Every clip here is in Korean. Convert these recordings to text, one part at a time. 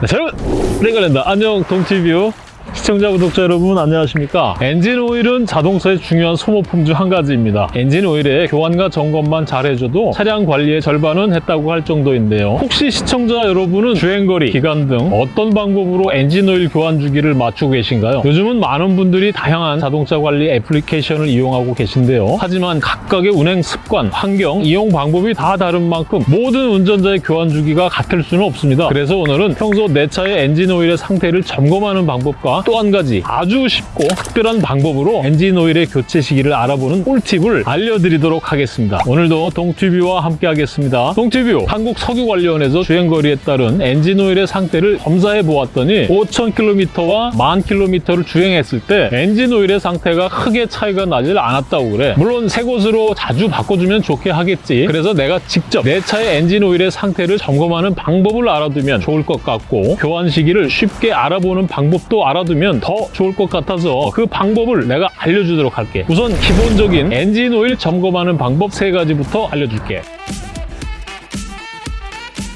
네, 자, 여러분, 내관련다 안녕, 동튜뷰. 시청자, 구독자 여러분 안녕하십니까? 엔진 오일은 자동차의 중요한 소모품 중 한 가지입니다. 엔진 오일의 교환과 점검만 잘 해줘도 차량 관리의 절반은 했다고 할 정도인데요. 혹시 시청자 여러분은 주행거리, 기간 등 어떤 방법으로 엔진 오일 교환 주기를 맞추고 계신가요? 요즘은 많은 분들이 다양한 자동차 관리 애플리케이션을 이용하고 계신데요. 하지만 각각의 운행 습관, 환경, 이용 방법이 다 다른 만큼 모든 운전자의 교환 주기가 같을 수는 없습니다. 그래서 오늘은 평소 내 차의 엔진 오일의 상태를 점검하는 방법과 또 한 가지 아주 쉽고 특별한 방법으로 엔진 오일의 교체 시기를 알아보는 꿀팁을 알려드리도록 하겠습니다. 오늘도 동튜뷰와 함께 하겠습니다. 동튜뷰 한국석유관리원에서 주행거리에 따른 엔진 오일의 상태를 검사해 보았더니 5,000km와 10,000km를 주행했을 때 엔진 오일의 상태가 크게 차이가 나질 않았다고 그래. 물론 새 것으로 자주 바꿔주면 좋기야 하겠지. 그래서 내가 직접 내 차의 엔진 오일의 상태를 점검하는 방법을 알아두면 좋을 것 같고 교환 시기를 쉽게 알아보는 방법도 알아두면 더 좋을 것 같아서 그 방법을 내가 알려주도록 할게. 우선 기본적인 엔진 오일 점검하는 방법 세 가지부터 알려줄게.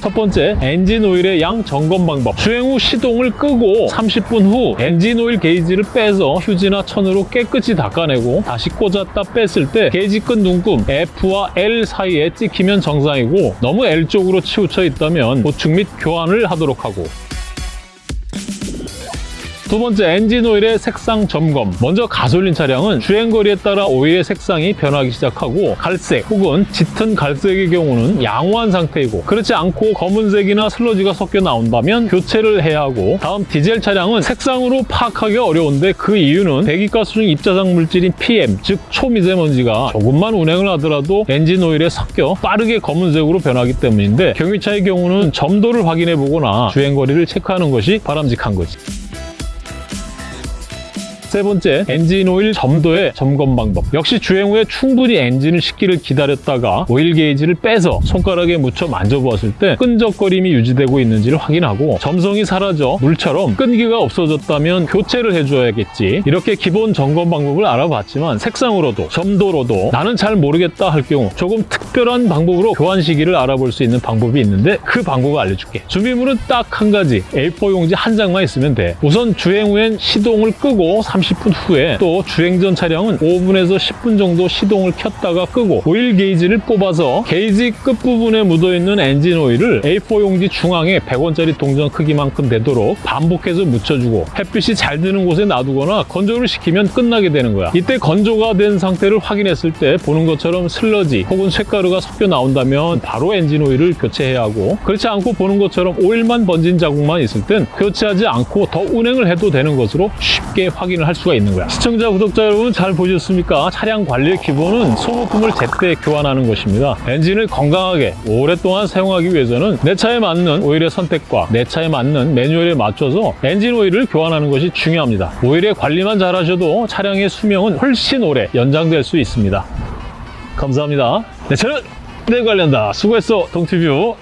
첫 번째, 엔진 오일의 양 점검 방법. 주행 후 시동을 끄고 30분 후 엔진 오일 게이지를 빼서 휴지나 천으로 깨끗이 닦아내고 다시 꽂았다 뺐을 때 게이지 끝 눈금 F와 L 사이에 찍히면 정상이고 너무 L 쪽으로 치우쳐 있다면 보충 및 교환을 하도록 하고 두 번째, 엔진 오일의 색상 점검. 먼저 가솔린 차량은 주행거리에 따라 오일의 색상이 변하기 시작하고 갈색 혹은 짙은 갈색의 경우는 양호한 상태이고 그렇지 않고 검은색이나 슬러지가 섞여 나온다면 교체를 해야 하고 다음 디젤 차량은 색상으로 파악하기 어려운데 그 이유는 배기가스 중 입자상 물질인 PM, 즉 초미세먼지가 조금만 운행을 하더라도 엔진 오일에 섞여 빠르게 검은색으로 변하기 때문인데 경유차의 경우는 점도를 확인해 보거나 주행거리를 체크하는 것이 바람직한 거지. 세 번째, 엔진 오일 점도의 점검 방법. 역시 주행 후에 충분히 엔진을 식기를 기다렸다가 오일 게이지를 빼서 손가락에 묻혀 만져보았을 때 끈적거림이 유지되고 있는지를 확인하고 점성이 사라져 물처럼 끈기가 없어졌다면 교체를 해줘야겠지. 이렇게 기본 점검 방법을 알아봤지만 색상으로도 점도로도 나는 잘 모르겠다 할 경우 조금 특별한 방법으로 교환 시기를 알아볼 수 있는 방법이 있는데 그 방법을 알려줄게. 준비물은 딱 한 가지, A4 용지 한 장만 있으면 돼. 우선 주행 후엔 시동을 끄고 30분 후에 또 주행 전 차량은 5분에서 10분 정도 시동을 켰다가 끄고 오일 게이지를 뽑아서 게이지 끝부분에 묻어있는 엔진 오일을 A4 용지 중앙에 100원짜리 동전 크기만큼 되도록 반복해서 묻혀주고 햇빛이 잘 드는 곳에 놔두거나 건조를 시키면 끝나게 되는 거야. 이때 건조가 된 상태를 확인했을 때 보는 것처럼 슬러지 혹은 쇳가루가 섞여 나온다면 바로 엔진 오일을 교체해야 하고 그렇지 않고 보는 것처럼 오일만 번진 자국만 있을 땐 교체하지 않고 더 운행을 해도 되는 것으로 쉽게 확인을 할 수가 있는 거야. 시청자, 구독자 여러분 잘 보셨습니까? 차량 관리의 기본은 소모품을 제때 교환하는 것입니다. 엔진을 건강하게 오랫동안 사용하기 위해서는 내 차에 맞는 오일의 선택과 내 차에 맞는 매뉴얼에 맞춰서 엔진 오일을 교환하는 것이 중요합니다. 오일의 관리만 잘하셔도 차량의 수명은 훨씬 오래 연장될 수 있습니다. 감사합니다. 네, 저는 내 관련다. 수고했어, 동티뷰.